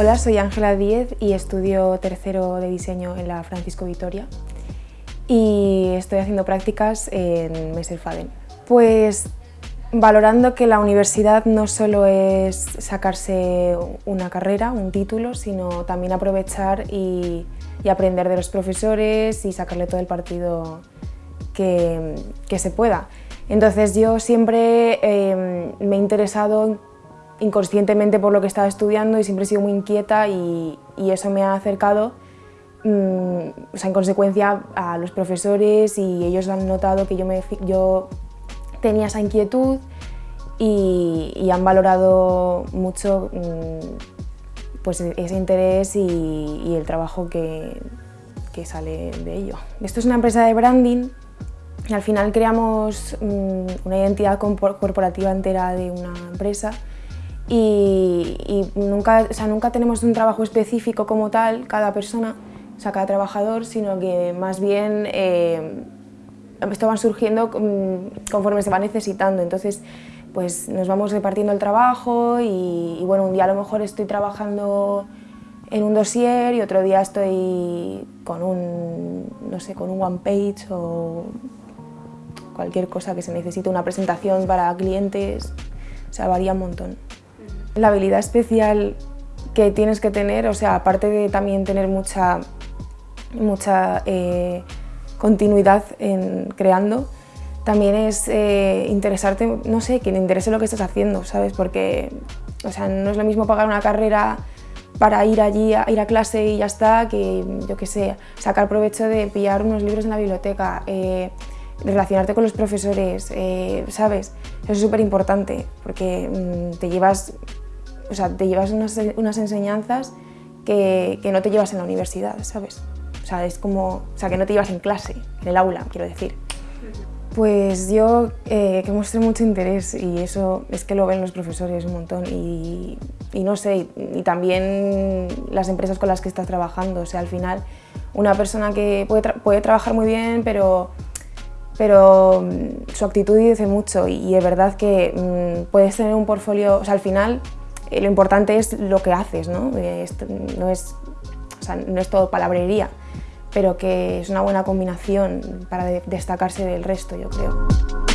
Hola, soy Ángela Díez y estudio tercero de diseño en la Francisco Vitoria y estoy haciendo prácticas en Messerfaden. Pues valorando que la universidad no solo es sacarse una carrera, un título, sino también aprovechar y, aprender de los profesores y sacarle todo el partido que, se pueda. Entonces yo siempre eh, me he interesado inconscientemente por lo que estaba estudiando y siempre he sido muy inquieta y, eso me ha acercado mm, en consecuencia a los profesores y ellos han notado que yo, me, yo tenía esa inquietud y, han valorado mucho mm, pues ese interés y, el trabajo que, que, sale de ello. Esto es una empresa de branding y al final creamos mm, una identidad corporativa entera de una empresa y, nunca, o sea, nunca tenemos un trabajo específico como tal, cada persona, o sea, cada trabajador, sino que más bien eh, esto va surgiendo conforme se va necesitando, entonces pues nos vamos repartiendo el trabajo y, bueno, un día a lo mejor estoy trabajando en un dossier y otro día estoy con un, no sé, con un one page o cualquier cosa que se necesite, una presentación para clientes, o sea, varía un montón. La habilidad especial que tienes que tener, o sea, aparte de también tener mucha, mucha eh, continuidad en creando, también es eh, interesarte, no sé, que le interese lo que estás haciendo, ¿sabes? Porque, o sea, no es lo mismo pagar una carrera para ir allí, a ir a clase y ya está, que, yo qué sé, sacar provecho de pillar unos libros en la biblioteca, eh, relacionarte con los profesores, ¿sabes? Eso es súper importante, porque mm, te llevas o sea, te llevas unas, unas enseñanzas que, que, no te llevas en la universidad, ¿sabes? O sea, es como, o sea, que no te llevas en clase, en el aula, quiero decir. Pues yo eh, que muestre mucho interés y eso es que lo ven los profesores un montón y, y no sé, y, también las empresas con las que estás trabajando, o sea, al final una persona que puede, puede trabajar muy bien, pero pero mm, su actitud dice mucho y, es verdad que mm, puedes tener un portfolio, o sea, al final lo importante es lo que haces, ¿no? Eh, no, es, no es todo palabrería, pero que es una buena combinación para destacarse del resto, yo creo.